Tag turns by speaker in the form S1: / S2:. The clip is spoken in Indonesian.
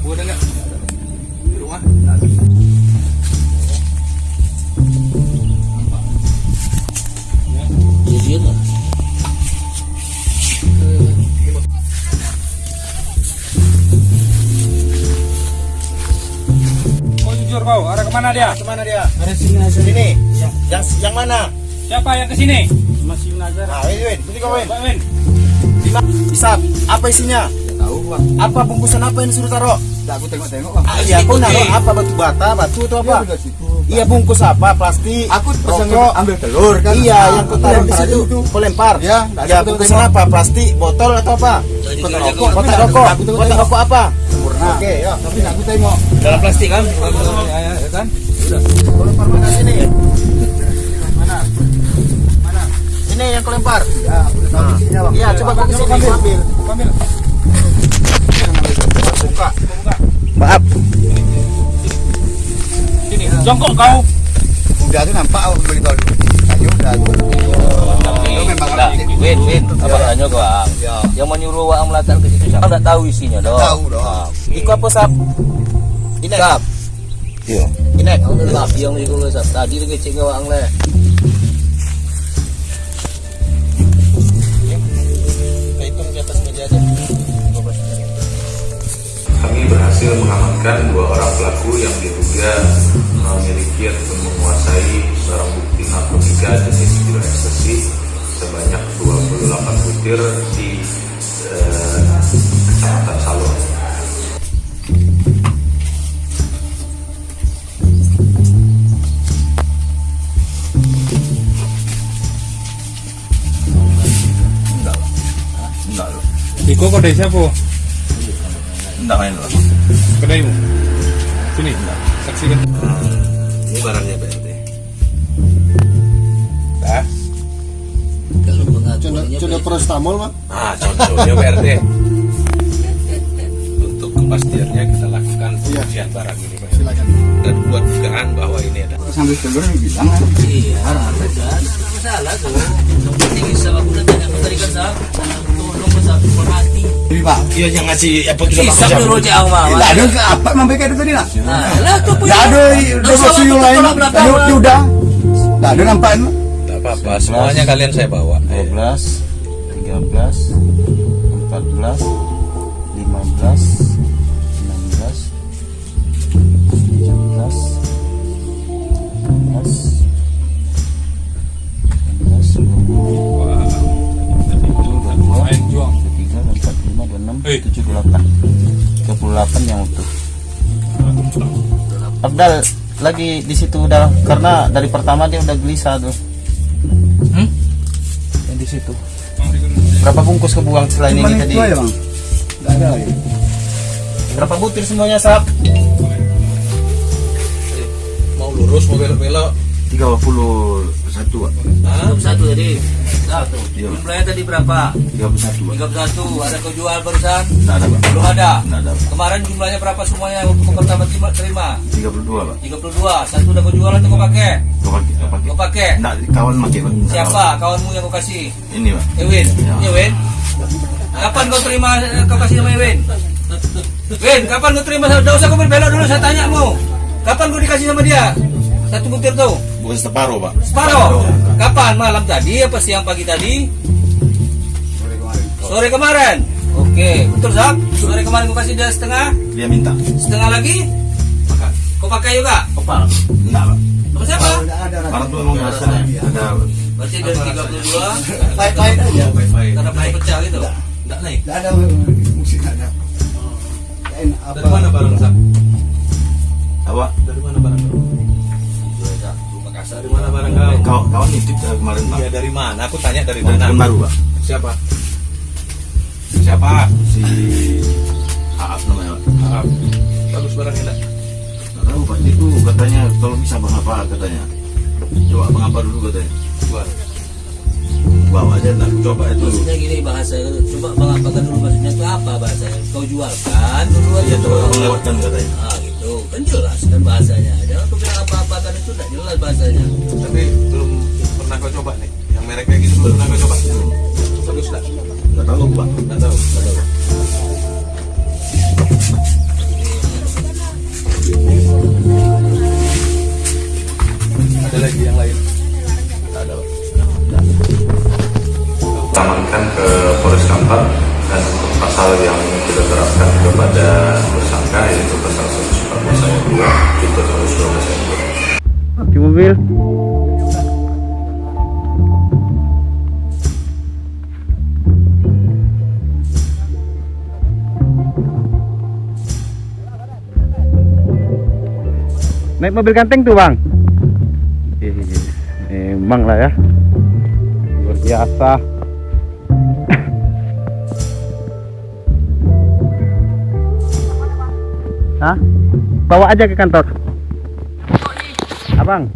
S1: abu ada
S2: nggak? Di rumah.
S3: Iya, iya, iya.
S1: Nggak ada jujur kau
S2: arah ke mana dia?
S4: Ke mana dia?
S5: Arah sini aja
S4: sini. Ya. yang yang mana?
S2: Siapa yang ke sini
S5: masih Nazar.
S4: Ah Win. Win kau Win.
S2: Win.
S4: Bisa apa isinya?
S5: Tahu bang.
S4: Apa bungkusan apa yang disuruh taruh?
S5: Tidak aku tengok-tengok bang.
S4: Ah, iya, kau naruh apa batu bata, batu atau apa?
S5: Iya, situ.
S4: Iya, bungkus apa? Plastik.
S5: Aku pesan ambil telur kan.
S4: Iya,
S5: Ah,
S4: yang kau
S5: aku
S4: taruh di situ. Kau lempar.
S5: Ya, nggak ada
S4: Ya,
S5: aku
S4: bungkusan
S5: tengok.
S4: apa? Plastik, botol atau apa?
S5: Kotak
S4: rokok. Kotak
S5: Aku
S4: rokok.
S5: aku.
S4: Kotak rokok apa?
S5: Sempurna.
S4: Oke, ya.
S5: Tapi aku tengok.
S2: Dalam plastik kan?
S5: Ya, ya, ya kan.
S4: Kau lempar mana sini? Mana? Mana? Ini yang kau lempar.
S5: Ya, aku udah tahu
S4: Nah.
S5: isinya bang.
S4: Iya, coba kau ke
S5: sini
S4: ambil.
S5: ambil.
S4: Maaf.
S2: Sini, jongkok kau.
S5: Udah tuh nampak aku beli tol. Ayo udah.
S3: Nah, Win, Win,
S5: Ya.
S3: apa tanya kau ang?
S5: Ya.
S3: Yang menyuruh Waang melatar ke situ siapa? Nggak tahu isinya dong.
S5: Tahu dong.
S3: Nah,
S4: Iku apa sap? Inek.
S3: Sap.
S4: Iya. Inek.
S3: Sap yang itu lo sap. Tadi lagi cek ke Waang
S6: berhasil mengamankan dua orang pelaku yang diduga memiliki atau menguasai barang bukti narkotika jenis pil ekstasi sebanyak 28 butir di eh, Kecamatan Salon.
S2: Iko kau dari siapa?
S3: Enggak main lo.
S2: Kedaimu. Sini. Saksikan.
S3: Ini barangnya BRT.
S2: Dah.
S3: Kalau
S5: Coba
S3: pengakuannya
S5: coba prostamol mah.
S2: Ah, contohnya BRT. Untuk kepastiannya kita lakukan pengujian barang ini, Pak.
S5: Silakan.
S2: Dan buat dugaan bahwa ini ada
S5: Sambil telur yang bilang kan.
S3: Iya, kan? Masalah tuh. Yang penting bisa aku udah tanya kau tadi kan sap. Tolong sap, perhati.
S5: Pak.
S4: Iya yang ngasih apa
S3: Bisa dulu cek ang mah.
S5: Tidak ada ke apa memang itu tadi.
S3: Nah, lah tuh punya.
S5: Tidak ada lain. Ya ada.
S2: Tidak apa-apa, semuanya kalian saya bawa.
S7: 12 13 14 15 16 17 28 38 yang utuh Abdal lagi di situ udah karena dari pertama dia udah gelisah tuh
S3: Hmm?
S7: yang di situ berapa bungkus kebuang selain
S5: Cuma
S7: ini tadi
S5: aja bang. Tidak ada lagi.
S7: berapa butir semuanya sap
S2: Mau lurus, mau belok-belok.
S7: 31
S3: Belum satu tadi. Satu.
S7: Iya.
S3: Jumlahnya tadi berapa?
S7: 31 Pak.
S3: 31. Ada kau jual barusan?
S7: Nggak ada Pak
S3: Belum ada.
S7: Nggak ada Pak
S3: Kemarin jumlahnya berapa semuanya waktu kau pertama terima? terima?
S7: 32 Pak
S3: 32. Satu udah kau jual atau kau pakai?
S7: Kau pakai kau pakai
S3: Kau pakai?
S7: Nggak, kawan pakai Pak
S3: Siapa? Kawanmu yang kau kasih?
S7: Ini Pak
S3: Ewin.
S7: Ya.
S3: Ini Ewin. Kapan kau terima eh, kau kasih sama Ewin? Win, kapan kau terima? Tidak usah kau berbelok dulu, saya tanya mu. Kapan kau dikasih sama dia? Satu butir tuh.
S7: Bukan separuh Pak
S3: Separuh. Kapan? Malam tadi apa siang pagi tadi? Sore kemarin. Oke, betul Zak? Sore kemarin kau kasih dia setengah,
S7: Dia minta
S3: setengah lagi. Kau pakai juga?
S7: Kepala Enggak Pak
S3: Sama siapa?
S7: Orang tuh emang ngerasa ada
S3: Berarti dari 32
S5: Baik-baik aja.
S3: karena pernah pecah gitu. Enggak naik.
S5: Tidak ada musik tidak ada.
S2: Dari mana barang, Sak?
S7: apa
S2: Dari mana barang kau? Dari mana barang kau?
S7: kawan kawan nitip eh, kemarin Pak
S2: Ya dari mana? Aku tanya dari
S7: Dari
S2: mana?
S7: tahun baru Pak
S2: Siapa?
S7: siapa si Aap namanya Pak
S2: Maaf. Bagus barangnya enggak?
S7: Nggak tahu Pak itu katanya kalau bisa bang apa katanya coba bang apa dulu katanya
S2: Jual.
S7: bawa aja ntar coba itu
S3: Maksudnya gini bahasa coba bang apakan dulu maksudnya itu apa bahasanya? Kau jualkan dulu aja
S7: ya coba katanya
S3: Ah gitu, kan jelas kan bahasanya. Apa-apakan itu tidak jelas bahasanya.
S2: Tapi belum pernah kau coba nih. Yang merek kayak gitu belum pernah kau coba. Bagus enggak?
S7: nggak tahu Pak
S2: tahu. Nggak tahu.
S4: Mobil. Naik mobil ganteng tuh bang? Emang lah ya Luar biasa Hah? Bawa aja ke kantor Abang